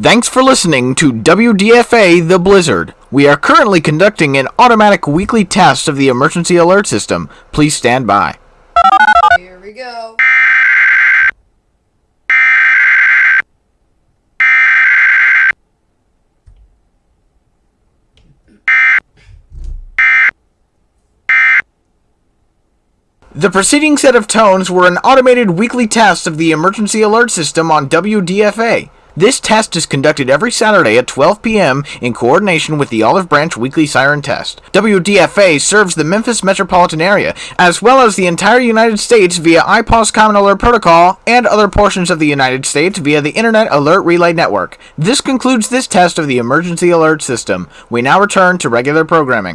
Thanks for listening to WDFA The Blizzard. We are currently conducting an automatic weekly test of the emergency alert system. Please stand by. Here we go. The preceding set of tones were an automated weekly test of the emergency alert system on WDFA. This test is conducted every Saturday at 12 p.m. in coordination with the Olive Branch Weekly Siren Test. WDFA serves the Memphis metropolitan area, as well as the entire United States via IPAWS Common Alert Protocol and other portions of the United States via the Internet Alert Relay Network. This concludes this test of the emergency alert system. We now return to regular programming.